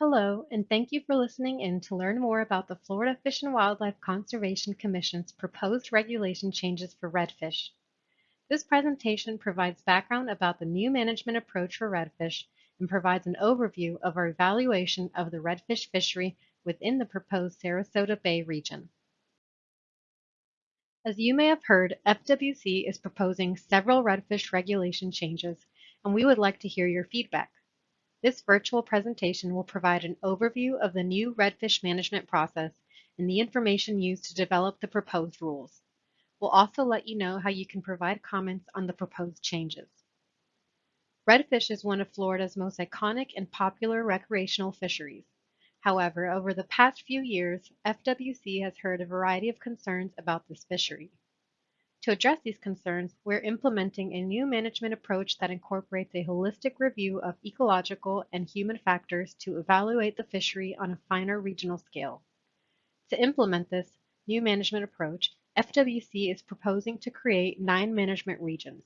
Hello, and thank you for listening in to learn more about the Florida Fish and Wildlife Conservation Commission's proposed regulation changes for redfish. This presentation provides background about the new management approach for redfish and provides an overview of our evaluation of the redfish fishery within the proposed Sarasota Bay region. As you may have heard, FWC is proposing several redfish regulation changes, and we would like to hear your feedback. This virtual presentation will provide an overview of the new redfish management process and the information used to develop the proposed rules. We'll also let you know how you can provide comments on the proposed changes. Redfish is one of Florida's most iconic and popular recreational fisheries. However, over the past few years, FWC has heard a variety of concerns about this fishery. To address these concerns, we're implementing a new management approach that incorporates a holistic review of ecological and human factors to evaluate the fishery on a finer regional scale. To implement this new management approach, FWC is proposing to create nine management regions.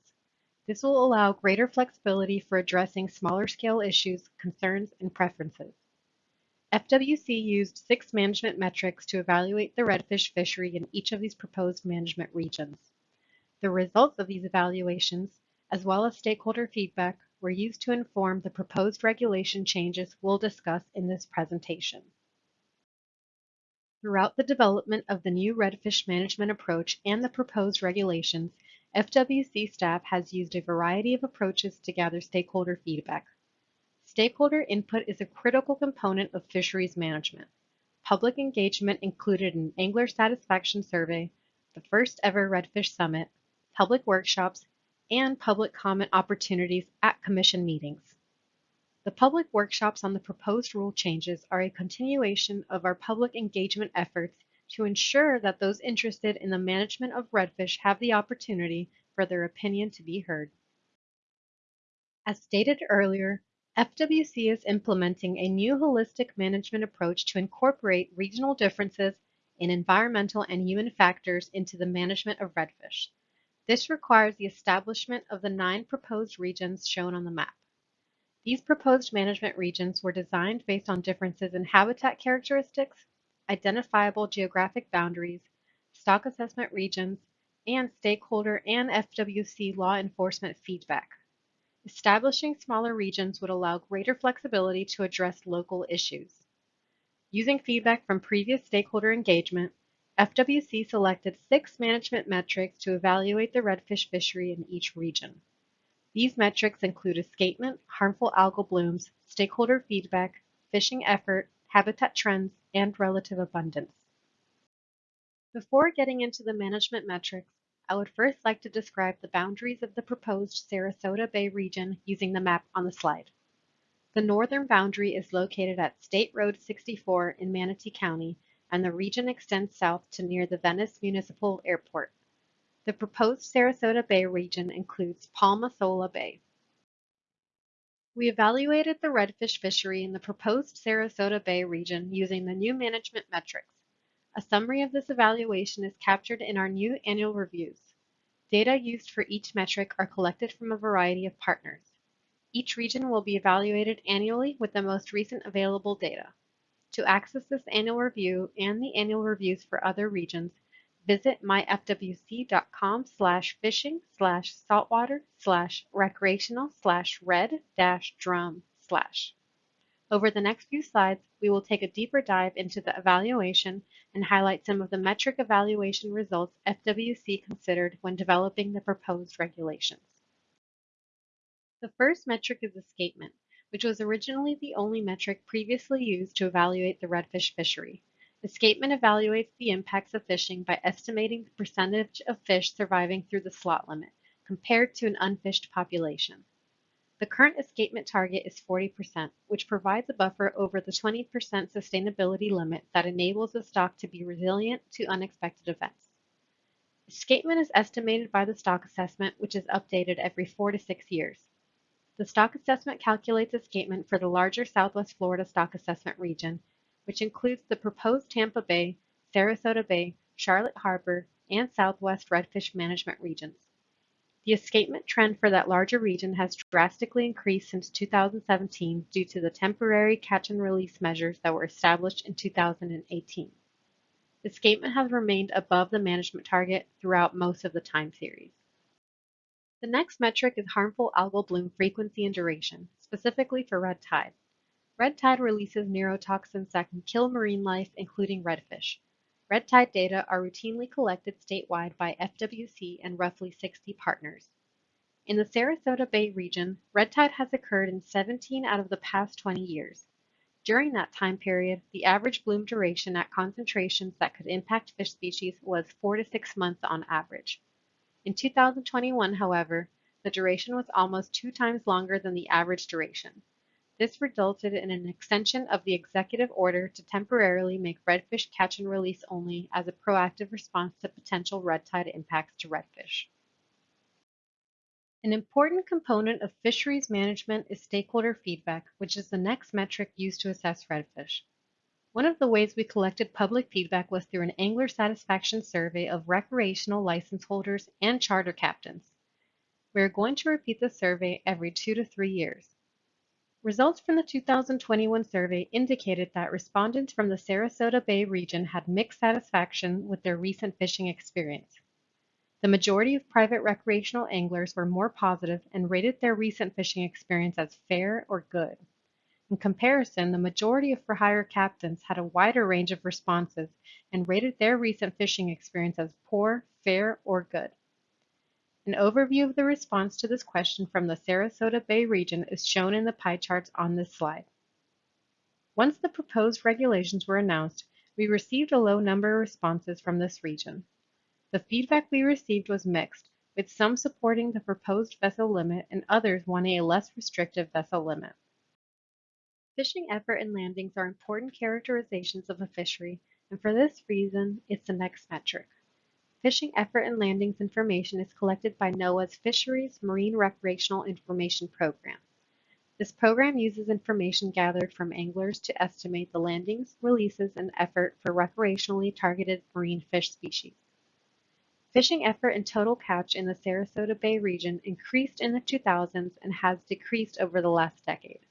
This will allow greater flexibility for addressing smaller scale issues, concerns, and preferences. FWC used six management metrics to evaluate the redfish fishery in each of these proposed management regions. The results of these evaluations, as well as stakeholder feedback, were used to inform the proposed regulation changes we'll discuss in this presentation. Throughout the development of the new redfish management approach and the proposed regulations, FWC staff has used a variety of approaches to gather stakeholder feedback. Stakeholder input is a critical component of fisheries management. Public engagement included an angler satisfaction survey, the first ever Redfish Summit, public workshops, and public comment opportunities at Commission meetings. The public workshops on the proposed rule changes are a continuation of our public engagement efforts to ensure that those interested in the management of redfish have the opportunity for their opinion to be heard. As stated earlier, FWC is implementing a new holistic management approach to incorporate regional differences in environmental and human factors into the management of redfish. This requires the establishment of the nine proposed regions shown on the map. These proposed management regions were designed based on differences in habitat characteristics, identifiable geographic boundaries, stock assessment regions, and stakeholder and FWC law enforcement feedback. Establishing smaller regions would allow greater flexibility to address local issues. Using feedback from previous stakeholder engagement, FWC selected six management metrics to evaluate the redfish fishery in each region. These metrics include escapement, harmful algal blooms, stakeholder feedback, fishing effort, habitat trends, and relative abundance. Before getting into the management metrics, I would first like to describe the boundaries of the proposed Sarasota Bay region using the map on the slide. The northern boundary is located at State Road 64 in Manatee County and the region extends south to near the Venice Municipal Airport. The proposed Sarasota Bay region includes Palma-Sola Bay. We evaluated the redfish fishery in the proposed Sarasota Bay region using the new management metrics. A summary of this evaluation is captured in our new annual reviews. Data used for each metric are collected from a variety of partners. Each region will be evaluated annually with the most recent available data. To access this annual review and the annual reviews for other regions, visit myfwc.com slash fishing slash saltwater slash recreational slash red dash drum slash. Over the next few slides, we will take a deeper dive into the evaluation and highlight some of the metric evaluation results FWC considered when developing the proposed regulations. The first metric is escapement which was originally the only metric previously used to evaluate the redfish fishery. Escapement evaluates the impacts of fishing by estimating the percentage of fish surviving through the slot limit, compared to an unfished population. The current escapement target is 40%, which provides a buffer over the 20% sustainability limit that enables the stock to be resilient to unexpected events. Escapement is estimated by the stock assessment, which is updated every four to six years. The stock assessment calculates escapement for the larger Southwest Florida stock assessment region, which includes the proposed Tampa Bay, Sarasota Bay, Charlotte Harbor, and Southwest Redfish Management regions. The escapement trend for that larger region has drastically increased since 2017 due to the temporary catch and release measures that were established in 2018. Escapement has remained above the management target throughout most of the time series. The next metric is harmful algal bloom frequency and duration, specifically for red tide. Red tide releases neurotoxins that can kill marine life, including redfish. Red tide data are routinely collected statewide by FWC and roughly 60 partners. In the Sarasota Bay region, red tide has occurred in 17 out of the past 20 years. During that time period, the average bloom duration at concentrations that could impact fish species was 4 to 6 months on average. In 2021, however, the duration was almost two times longer than the average duration. This resulted in an extension of the executive order to temporarily make redfish catch and release only as a proactive response to potential red tide impacts to redfish. An important component of fisheries management is stakeholder feedback, which is the next metric used to assess redfish. One of the ways we collected public feedback was through an angler satisfaction survey of recreational license holders and charter captains. We are going to repeat the survey every two to three years. Results from the 2021 survey indicated that respondents from the Sarasota Bay region had mixed satisfaction with their recent fishing experience. The majority of private recreational anglers were more positive and rated their recent fishing experience as fair or good. In comparison, the majority of for-hire captains had a wider range of responses and rated their recent fishing experience as poor, fair, or good. An overview of the response to this question from the Sarasota Bay region is shown in the pie charts on this slide. Once the proposed regulations were announced, we received a low number of responses from this region. The feedback we received was mixed, with some supporting the proposed vessel limit and others wanting a less restrictive vessel limit. Fishing effort and landings are important characterizations of a fishery, and for this reason, it's the next metric. Fishing effort and landings information is collected by NOAA's Fisheries Marine Recreational Information Program. This program uses information gathered from anglers to estimate the landings, releases, and effort for recreationally targeted marine fish species. Fishing effort and total catch in the Sarasota Bay region increased in the 2000s and has decreased over the last decade.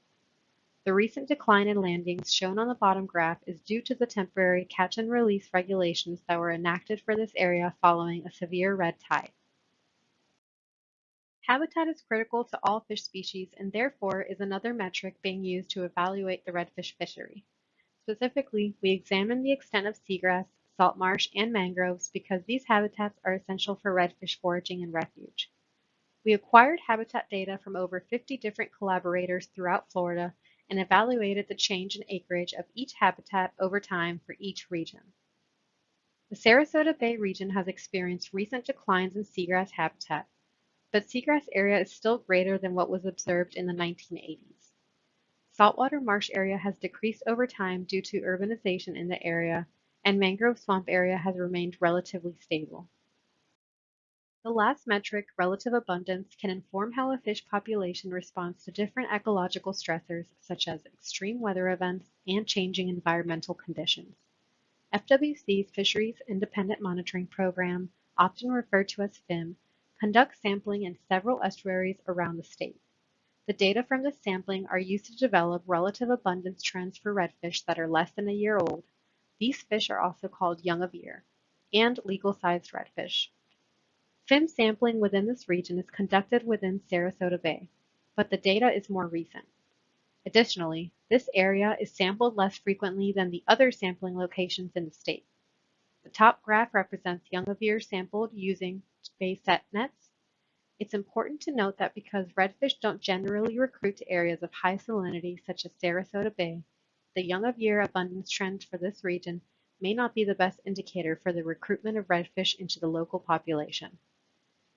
The recent decline in landings shown on the bottom graph is due to the temporary catch and release regulations that were enacted for this area following a severe red tide. Habitat is critical to all fish species and therefore is another metric being used to evaluate the redfish fishery. Specifically, we examine the extent of seagrass, salt marsh, and mangroves because these habitats are essential for redfish foraging and refuge. We acquired habitat data from over 50 different collaborators throughout Florida and evaluated the change in acreage of each habitat over time for each region. The Sarasota Bay region has experienced recent declines in seagrass habitat, but seagrass area is still greater than what was observed in the 1980s. Saltwater marsh area has decreased over time due to urbanization in the area, and mangrove swamp area has remained relatively stable. The last metric, relative abundance, can inform how a fish population responds to different ecological stressors such as extreme weather events and changing environmental conditions. FWC's Fisheries Independent Monitoring Program, often referred to as FIM, conducts sampling in several estuaries around the state. The data from this sampling are used to develop relative abundance trends for redfish that are less than a year old. These fish are also called young of year, and legal-sized redfish. FIM sampling within this region is conducted within Sarasota Bay, but the data is more recent. Additionally, this area is sampled less frequently than the other sampling locations in the state. The top graph represents young of year sampled using bay set nets. It's important to note that because redfish don't generally recruit to areas of high salinity such as Sarasota Bay, the young of year abundance trend for this region may not be the best indicator for the recruitment of redfish into the local population.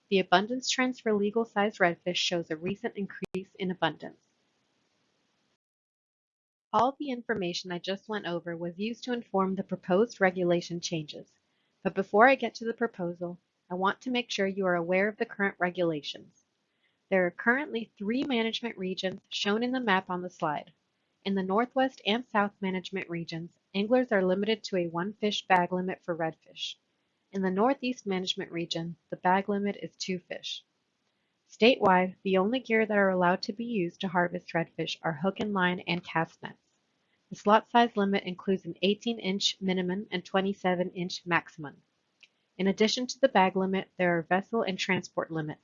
The abundance trends for legal-sized redfish shows a recent increase in abundance. All the information I just went over was used to inform the proposed regulation changes. But before I get to the proposal, I want to make sure you are aware of the current regulations. There are currently three management regions shown in the map on the slide. In the Northwest and South management regions, anglers are limited to a one fish bag limit for redfish. In the Northeast Management Region, the bag limit is two fish. Statewide, the only gear that are allowed to be used to harvest redfish are hook and line and cast nets. The slot size limit includes an 18-inch minimum and 27-inch maximum. In addition to the bag limit, there are vessel and transport limits.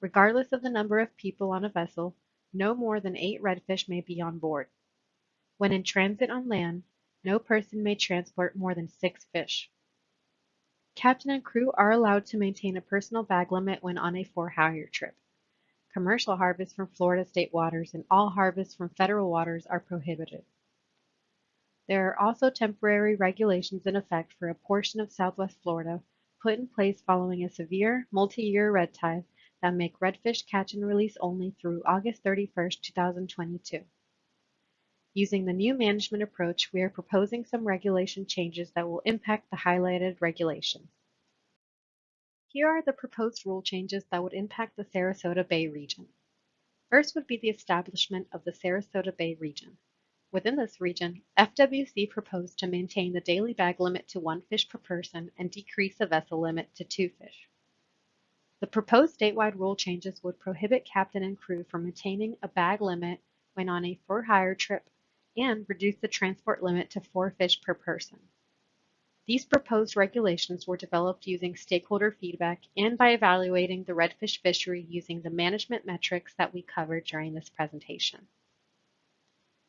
Regardless of the number of people on a vessel, no more than eight redfish may be on board. When in transit on land, no person may transport more than six fish. Captain and crew are allowed to maintain a personal bag limit when on a for-hire trip. Commercial harvests from Florida state waters and all harvests from federal waters are prohibited. There are also temporary regulations in effect for a portion of southwest Florida put in place following a severe multi-year red tide that make redfish catch and release only through August 31, 2022. Using the new management approach, we are proposing some regulation changes that will impact the highlighted regulations. Here are the proposed rule changes that would impact the Sarasota Bay region. First would be the establishment of the Sarasota Bay region. Within this region, FWC proposed to maintain the daily bag limit to one fish per person and decrease the vessel limit to two fish. The proposed statewide rule changes would prohibit captain and crew from maintaining a bag limit when on a for-hire trip and reduce the transport limit to four fish per person. These proposed regulations were developed using stakeholder feedback and by evaluating the redfish fishery using the management metrics that we covered during this presentation.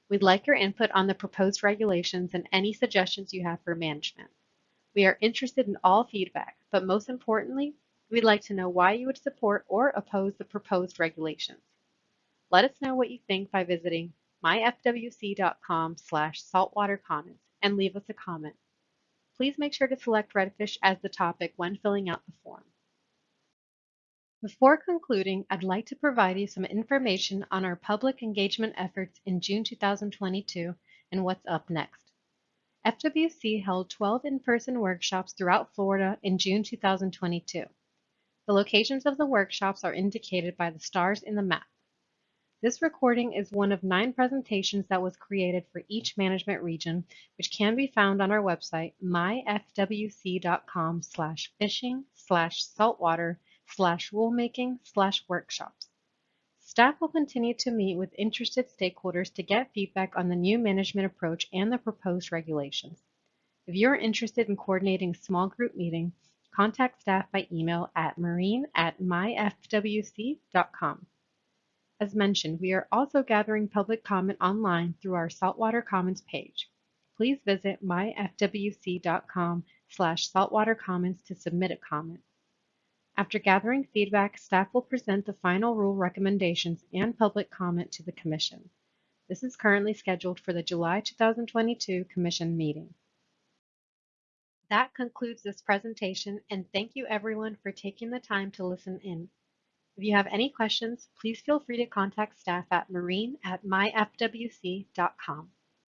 We'd like your input on the proposed regulations and any suggestions you have for management. We are interested in all feedback, but most importantly, we'd like to know why you would support or oppose the proposed regulations. Let us know what you think by visiting myfwc.com slash saltwater comments and leave us a comment. Please make sure to select redfish as the topic when filling out the form. Before concluding, I'd like to provide you some information on our public engagement efforts in June 2022 and what's up next. FWC held 12 in-person workshops throughout Florida in June 2022. The locations of the workshops are indicated by the stars in the map. This recording is one of nine presentations that was created for each management region, which can be found on our website, myfwc.com slash fishing slash saltwater slash rulemaking slash workshops. Staff will continue to meet with interested stakeholders to get feedback on the new management approach and the proposed regulations. If you're interested in coordinating a small group meeting, contact staff by email at marine at myfwc.com. As mentioned, we are also gathering public comment online through our Saltwater Comments page. Please visit myfwc.com slash saltwater comments to submit a comment. After gathering feedback, staff will present the final rule recommendations and public comment to the Commission. This is currently scheduled for the July 2022 Commission meeting. That concludes this presentation and thank you everyone for taking the time to listen in. If you have any questions, please feel free to contact staff at marine at myfwc.com.